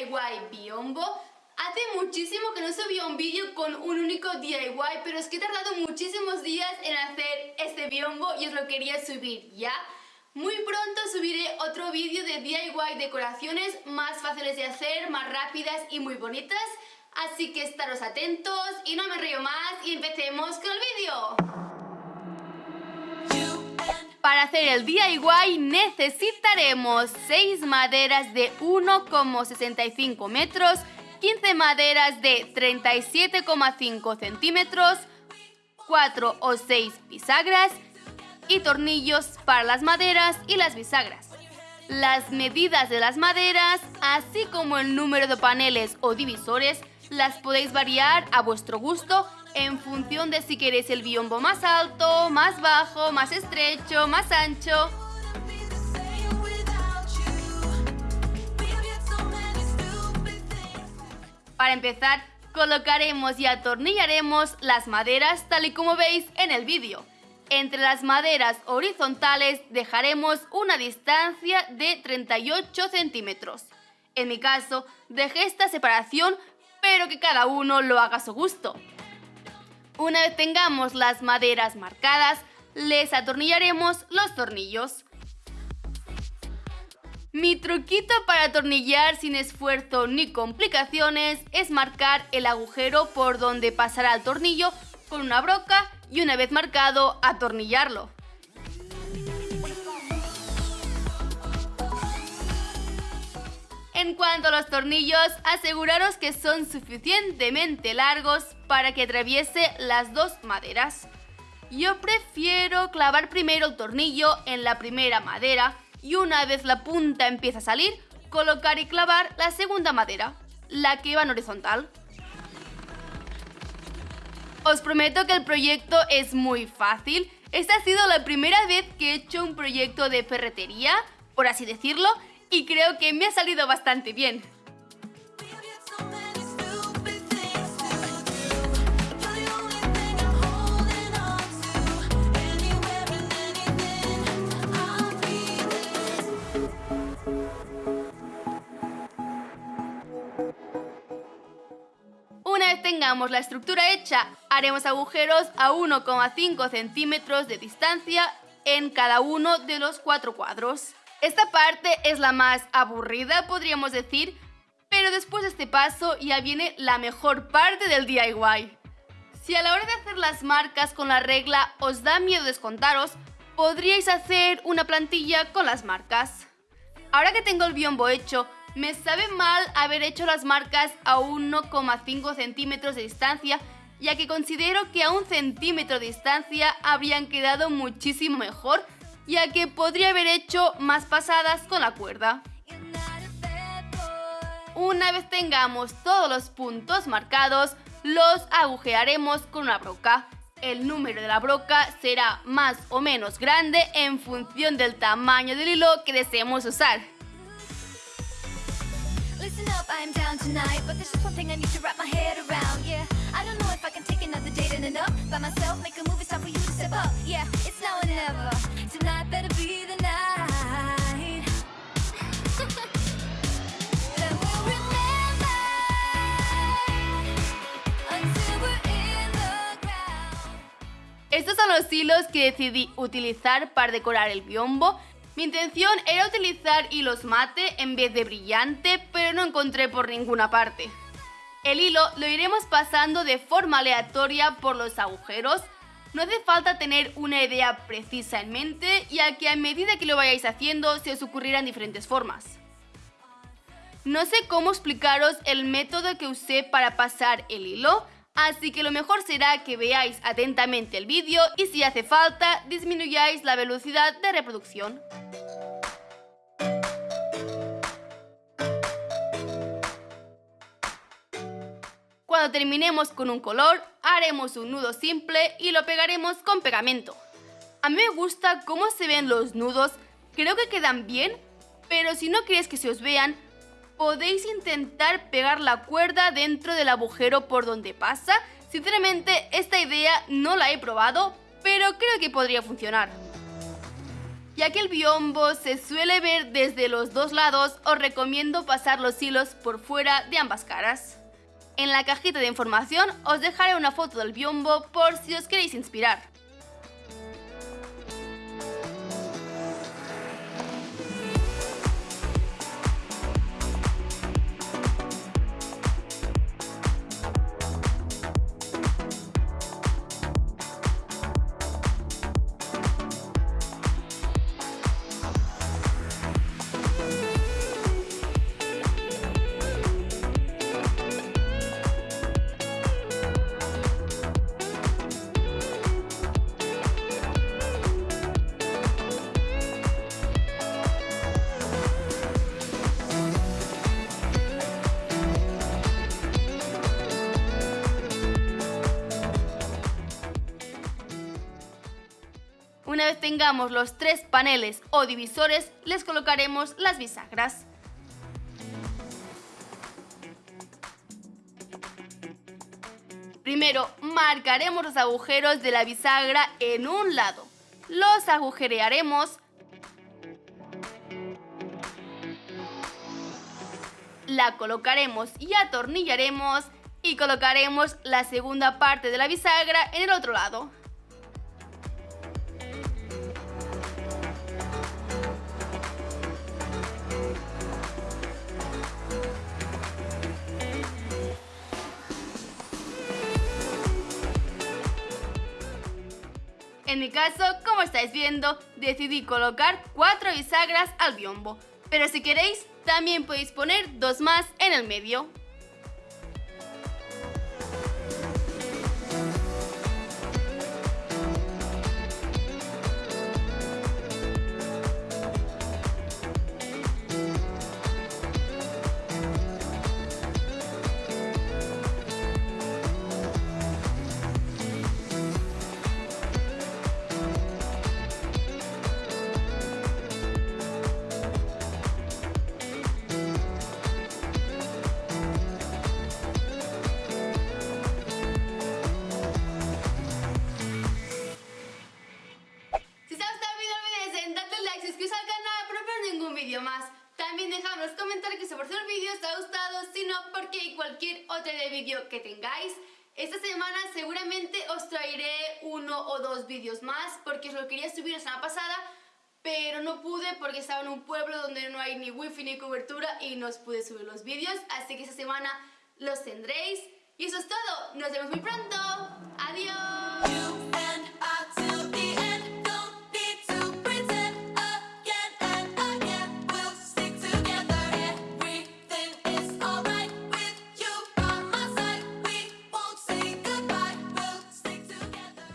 DIY biombo. Hace muchísimo que no subía un vídeo con un único DIY, pero es que he tardado muchísimos días en hacer este biombo y os lo quería subir ya. Muy pronto subiré otro vídeo de DIY decoraciones más fáciles de hacer, más rápidas y muy bonitas. Así que estaros atentos y no me río más y empecemos con el vídeo. Para hacer el DIY necesitaremos 6 maderas de 1,65 metros, 15 maderas de 37,5 centímetros, 4 o 6 bisagras y tornillos para las maderas y las bisagras. Las medidas de las maderas, así como el número de paneles o divisores, las podéis variar a vuestro gusto en función de si queréis el biombo más alto, más bajo, más estrecho, más ancho. Para empezar, colocaremos y atornillaremos las maderas tal y como veis en el vídeo. Entre las maderas horizontales dejaremos una distancia de 38 centímetros. En mi caso, dejé esta separación, pero que cada uno lo haga a su gusto. Una vez tengamos las maderas marcadas, les atornillaremos los tornillos. Mi truquito para atornillar sin esfuerzo ni complicaciones es marcar el agujero por donde pasará el tornillo con una broca y una vez marcado, atornillarlo. En cuanto a los tornillos, aseguraros que son suficientemente largos para que atraviese las dos maderas. Yo prefiero clavar primero el tornillo en la primera madera y una vez la punta empieza a salir, colocar y clavar la segunda madera, la que va en horizontal. Os prometo que el proyecto es muy fácil. Esta ha sido la primera vez que he hecho un proyecto de ferretería, por así decirlo, y creo que me ha salido bastante bien. Una vez tengamos la estructura hecha, haremos agujeros a 1,5 centímetros de distancia en cada uno de los cuatro cuadros. Esta parte es la más aburrida, podríamos decir, pero después de este paso ya viene la mejor parte del DIY. Si a la hora de hacer las marcas con la regla os da miedo descontaros, podríais hacer una plantilla con las marcas. Ahora que tengo el biombo hecho, me sabe mal haber hecho las marcas a 1,5 centímetros de distancia, ya que considero que a un centímetro de distancia habrían quedado muchísimo mejor ya que podría haber hecho más pasadas con la cuerda. Una vez tengamos todos los puntos marcados, los agujearemos con una broca. El número de la broca será más o menos grande en función del tamaño del hilo que deseemos usar. Estos son los hilos que decidí utilizar para decorar el biombo. Mi intención era utilizar hilos mate en vez de brillante, pero no encontré por ninguna parte. El hilo lo iremos pasando de forma aleatoria por los agujeros. No hace falta tener una idea precisa en mente, ya que a medida que lo vayáis haciendo se os ocurrirán diferentes formas. No sé cómo explicaros el método que usé para pasar el hilo, Así que lo mejor será que veáis atentamente el vídeo y si hace falta disminuyáis la velocidad de reproducción. Cuando terminemos con un color, haremos un nudo simple y lo pegaremos con pegamento. A mí me gusta cómo se ven los nudos, creo que quedan bien, pero si no queréis que se os vean, podéis intentar pegar la cuerda dentro del agujero por donde pasa. Sinceramente, esta idea no la he probado, pero creo que podría funcionar. Ya que el biombo se suele ver desde los dos lados, os recomiendo pasar los hilos por fuera de ambas caras. En la cajita de información os dejaré una foto del biombo por si os queréis inspirar. Vez tengamos los tres paneles o divisores, les colocaremos las bisagras. Primero, marcaremos los agujeros de la bisagra en un lado. Los agujerearemos la colocaremos y atornillaremos y colocaremos la segunda parte de la bisagra en el otro lado. En mi caso, como estáis viendo, decidí colocar cuatro bisagras al biombo, pero si queréis, también podéis poner dos más en el medio. De vídeo que tengáis. Esta semana seguramente os traeré uno o dos vídeos más porque os lo quería subir la semana pasada pero no pude porque estaba en un pueblo donde no hay ni wifi ni cobertura y no os pude subir los vídeos así que esta semana los tendréis. Y eso es todo, nos vemos muy pronto, adiós